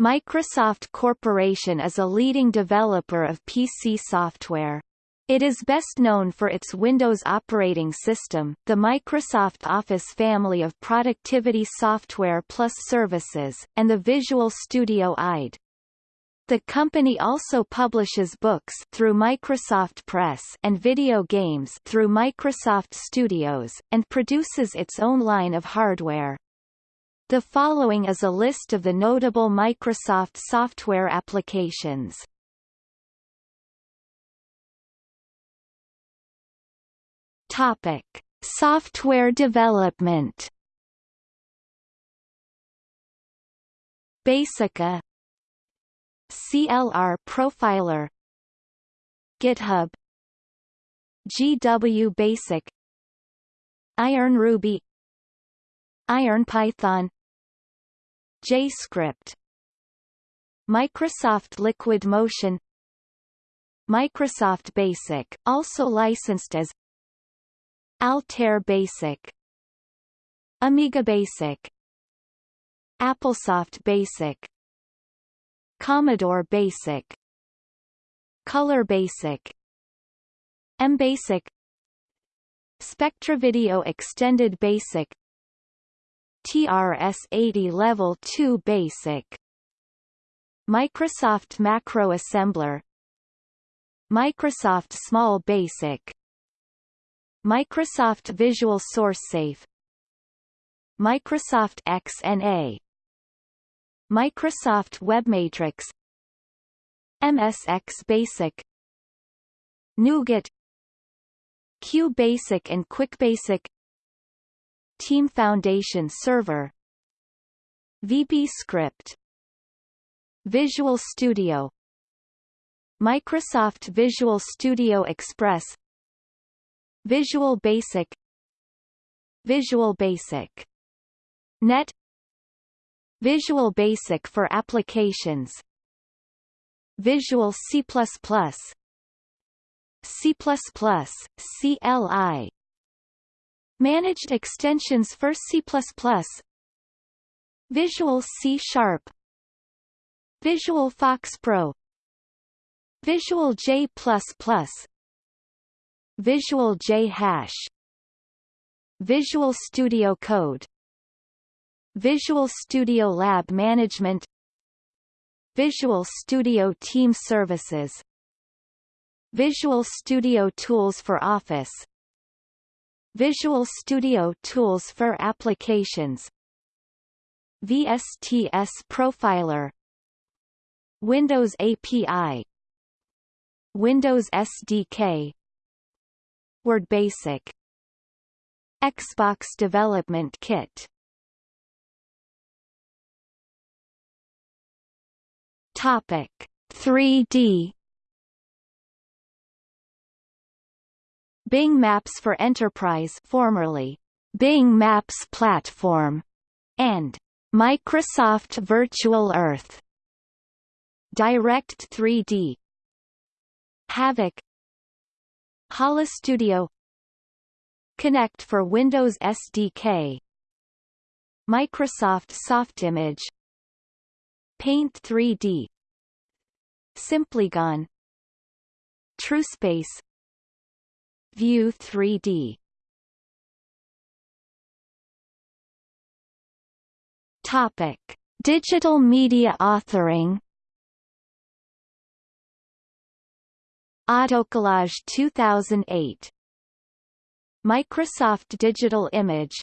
Microsoft Corporation is a leading developer of PC software. It is best known for its Windows operating system, the Microsoft Office family of productivity software plus services, and the Visual Studio IDE. The company also publishes books through Microsoft Press and video games through Microsoft Studios, and produces its own line of hardware. The following is a list of the notable Microsoft software applications. Topic: Software development. Basica. CLR Profiler. GitHub. GW Basic. Iron Ruby. Iron Python JScript Microsoft Liquid Motion Microsoft Basic, also licensed as Altair Basic Amiga Basic AppleSoft Basic Commodore Basic Color Basic MBasic Spectra Video Extended Basic TRS-80 Level 2 Basic. Microsoft Macro Assembler. Microsoft Small Basic. Microsoft Visual SourceSafe Microsoft XNA Microsoft WebMatrix. MSX Basic. NuGet. QBasic and QuickBasic Team Foundation Server. VB Script. Visual Studio. Microsoft Visual Studio Express. Visual Basic. Visual Basic. Net. Visual Basic for applications. Visual C++ C++, CLI Managed extensions for C++, Visual C Sharp, Visual Fox Pro, Visual J++, Visual J Hash, Visual Studio Code, Visual Studio Lab Management, Visual Studio Team Services, Visual Studio Tools for Office, Visual Studio Tools for Applications. VSTS Profiler. Windows API Windows SDK Word Basic. Xbox Development Kit. Topic. 3D Bing Maps for Enterprise formerly Bing Maps Platform and Microsoft Virtual Earth. Direct 3D Havok HoloStudio Kinect for Windows SDK Microsoft Softimage Paint 3D Simplygon TrueSpace View 3D Topic: Digital media authoring. Autocollage 2008. Microsoft Digital Image.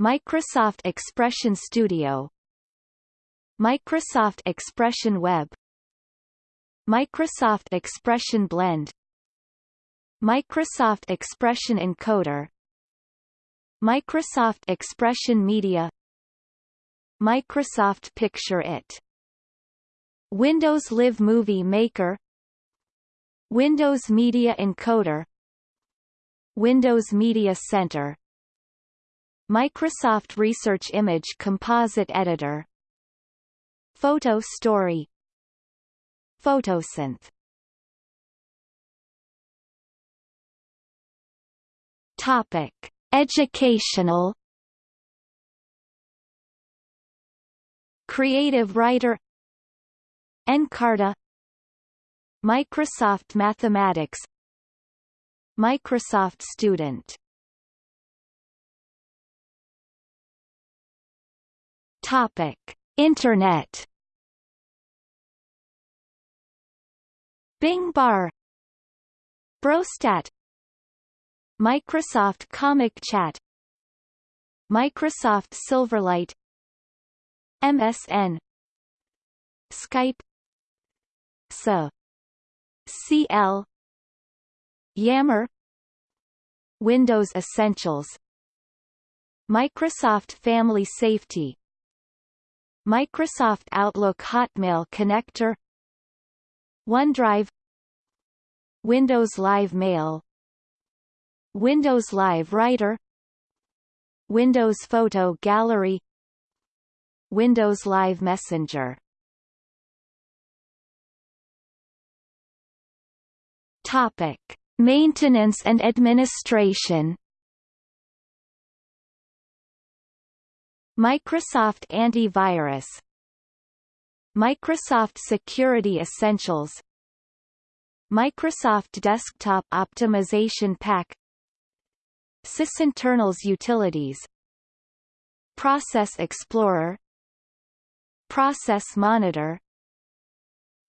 Microsoft Expression Studio. Microsoft Expression Web. Microsoft Expression Blend Microsoft Expression Encoder. Microsoft Expression Media. Microsoft Picture It. Windows Live Movie Maker. Windows Media Encoder. Windows Media Center. Microsoft Research Image Composite Editor. Photo Story. Photosynth Topic: Educational Creative Writer Encarta Microsoft Mathematics Microsoft Student Topic. Internet Bing Bar Browstat Microsoft Comic Chat Microsoft Silverlight MSN Skype SA CL Yammer Windows Essentials Microsoft Family Safety Microsoft Outlook Hotmail Connector OneDrive Windows Live Mail Windows Live Writer Windows Photo Gallery Windows Live Messenger. Topic: Maintenance and administration. Microsoft Antivirus. Microsoft Security Essentials. Microsoft Desktop Optimization Pack Sysinternals Utilities. Process Explorer. Process Monitor.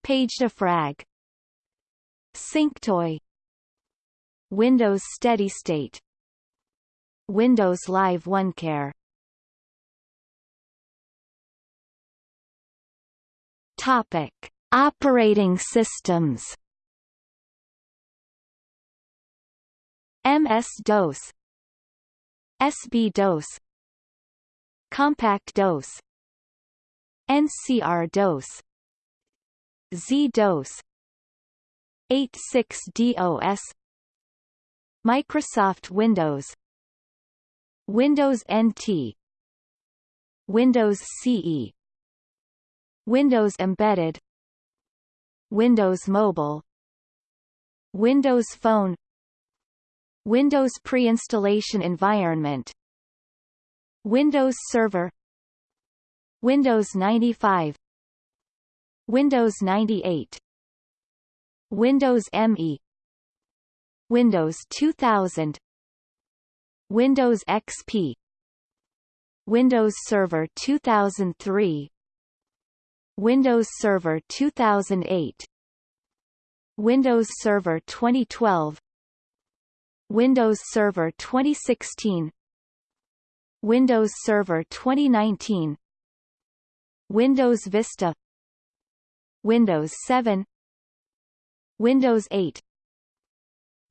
PageDefrag SyncToy. Windows Steady State. Windows Live OneCare. Topic: Operating systems. MS-DOS SB-DOS Compaq DOS NCR DOS Z DOS 86DOS Microsoft Windows Windows NT Windows CE Windows Embedded Windows Mobile Windows Phone Windows pre-installation environment. Windows Server. Windows 95 Windows 98 Windows ME Windows 2000 Windows XP Windows Server 2003 Windows Server 2008 Windows Server 2012 Windows Server 2016 Windows Server 2019 Windows Vista. Windows 7 Windows 8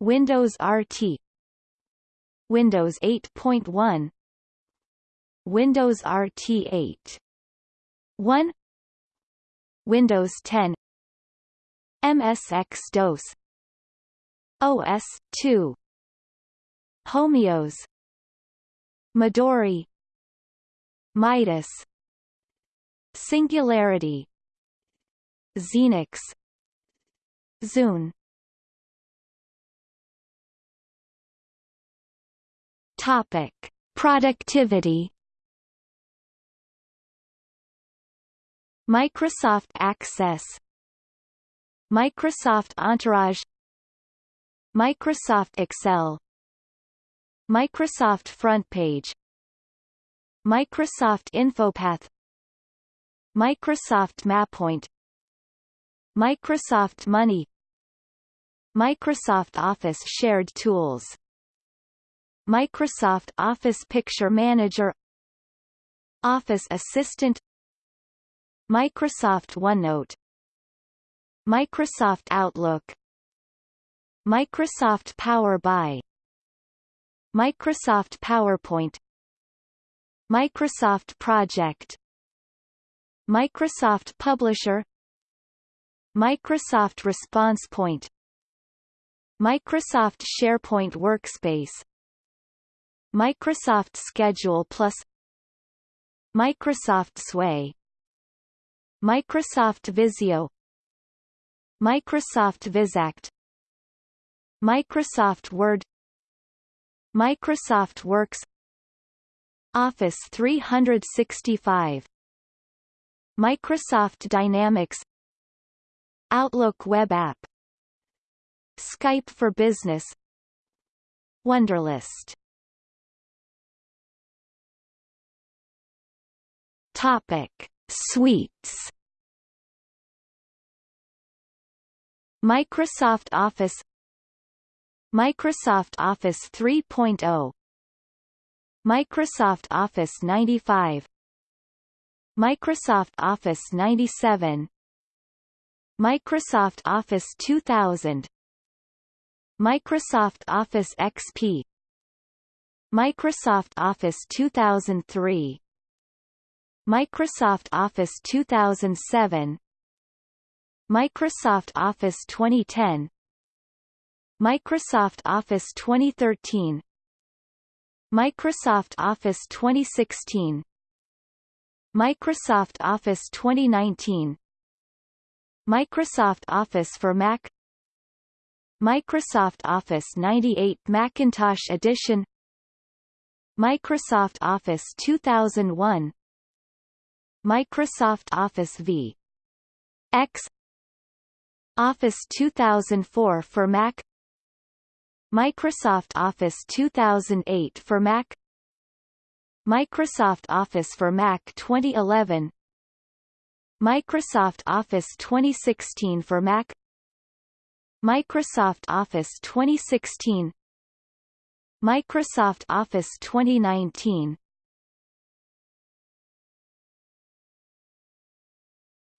Windows RT Windows 8.1 Windows RT 8 1 Windows 10 MSX-DOS OS 2 Homeos Midori Midas Singularity Xenix Zune. Topic: Productivity. Microsoft Access. Microsoft Entourage. Microsoft Excel Microsoft FrontPage Microsoft InfoPath. Microsoft MapPoint. Microsoft Money. Microsoft Office Shared Tools. Microsoft Office Picture Manager. Office Assistant. Microsoft OneNote. Microsoft Outlook. Microsoft Power BI Microsoft PowerPoint Microsoft Project Microsoft Publisher Microsoft Response Point Microsoft SharePoint Workspace Microsoft Schedule Plus Microsoft Sway Microsoft Visio Microsoft Vizact Microsoft Word Microsoft Works Office 365 Microsoft Dynamics Outlook web app Skype for Business Wunderlist. Topic Suites. Microsoft Office Microsoft Office 3.0 Microsoft Office 95 Microsoft Office 97 Microsoft Office 2000 Microsoft Office XP Microsoft Office 2003 Microsoft Office 2007 Microsoft Office 2010 Microsoft Office 2013 Microsoft Office 2016 Microsoft Office 2019 Microsoft Office for Mac. Microsoft Office 98 Macintosh Edition. Microsoft Office 2001 Microsoft Office v. X. Office 2004 for Mac Microsoft Office 2008 for Mac. Microsoft Office for Mac 2011 Microsoft Office 2016 for Mac. Microsoft Office 2016 Microsoft Office 2019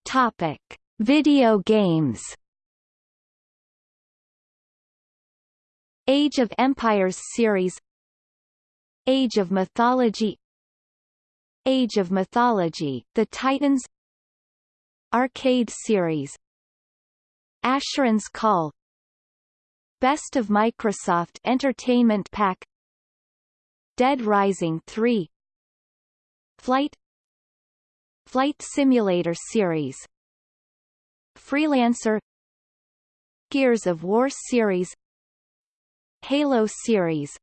Topic: Video games. Age of Empires series Age of Mythology Age of Mythology, The Titans Arcade series Asheron's Call Best of Microsoft Entertainment Pack Dead Rising 3 Flight Flight Simulator series Freelancer Gears of War series Halo series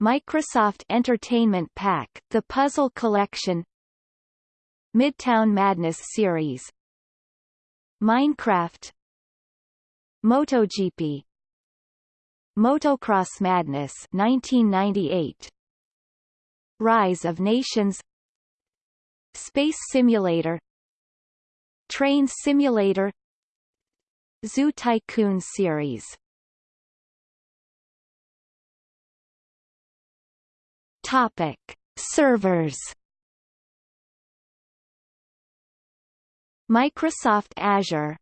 Microsoft Entertainment Pack The Puzzle Collection Midtown Madness series Minecraft MotoGP Motocross Madness 1998 Rise of Nations Space Simulator Train Simulator Zoo Tycoon series Topic: Servers. Microsoft Azure.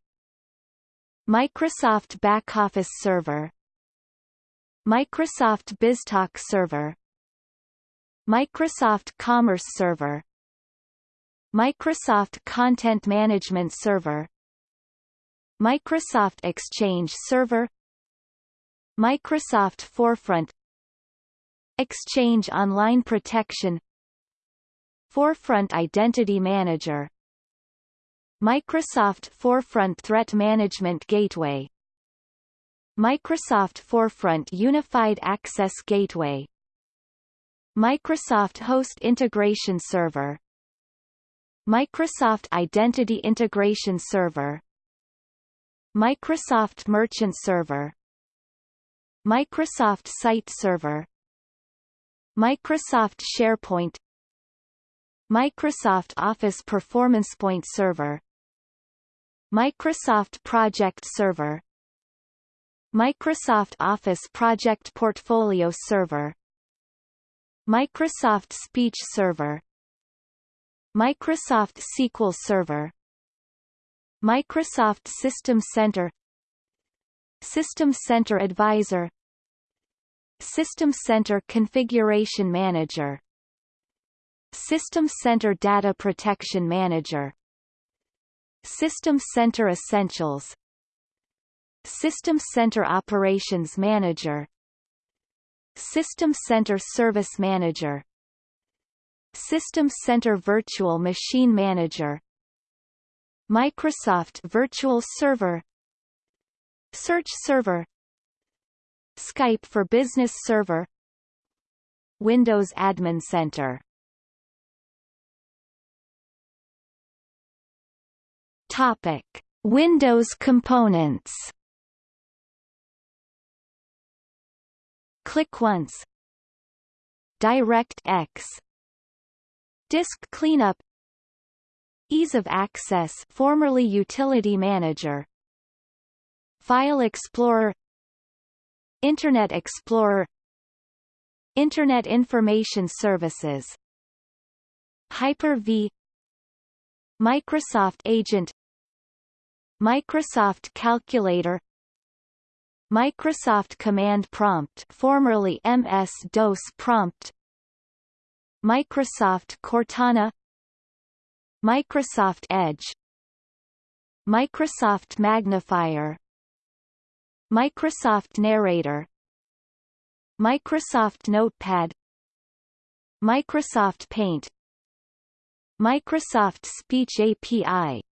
Microsoft Backoffice Server. Microsoft BizTalk Server. Microsoft Commerce Server. Microsoft Content Management Server. Microsoft Exchange Server. Microsoft Forefront Exchange Online Protection. Forefront Identity Manager. Microsoft Forefront Threat Management Gateway. Microsoft Forefront Unified Access Gateway. Microsoft Host Integration Server. Microsoft Identity Integration Server. Microsoft Merchant Server. Microsoft Site Server Microsoft SharePoint Microsoft Office Performance Point Server Microsoft Project Server Microsoft Office Project Portfolio Server Microsoft Speech Server Microsoft SQL Server Microsoft System Center System Center Advisor System Center Configuration Manager. System Center Data Protection Manager. System Center Essentials. System Center Operations Manager. System Center Service Manager. System Center Virtual Machine Manager. Microsoft Virtual Server. Search Server Skype for Business Server Windows Admin Center. Topic: Windows components. Click once. DirectX. Disk cleanup. Ease of access formerly Utility Manager. File Explorer Internet Explorer Internet Information Services Hyper-V Microsoft Agent Microsoft Calculator Microsoft Command Prompt formerly MS-DOS Prompt Microsoft Cortana Microsoft Edge Microsoft Magnifier Microsoft Narrator. Microsoft Notepad. Microsoft Paint. Microsoft Speech API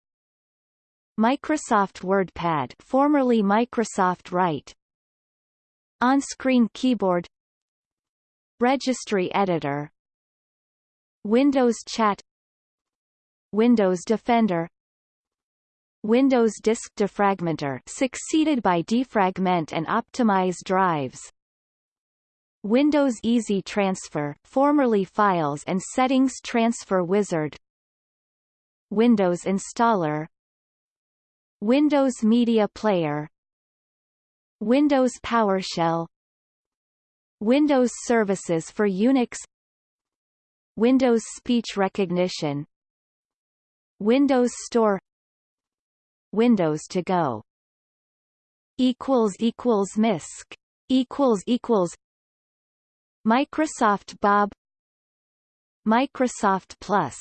Microsoft WordPad formerly Microsoft Write. On-screen keyboard. Registry editor. Windows Chat. Windows Defender Windows Disk Defragmenter succeeded by Defragment and Optimize drives. Windows Easy Transfer formerly Files and Settings Transfer Wizard. Windows Installer. Windows Media Player. Windows PowerShell. Windows Services for Unix. Windows Speech Recognition. Windows Store Windows to Go. Equals equals MISC. Equals equals Microsoft Bob. Microsoft Plus.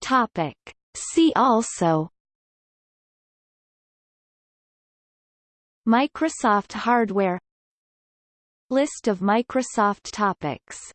Topic. See also. Microsoft hardware. List of Microsoft topics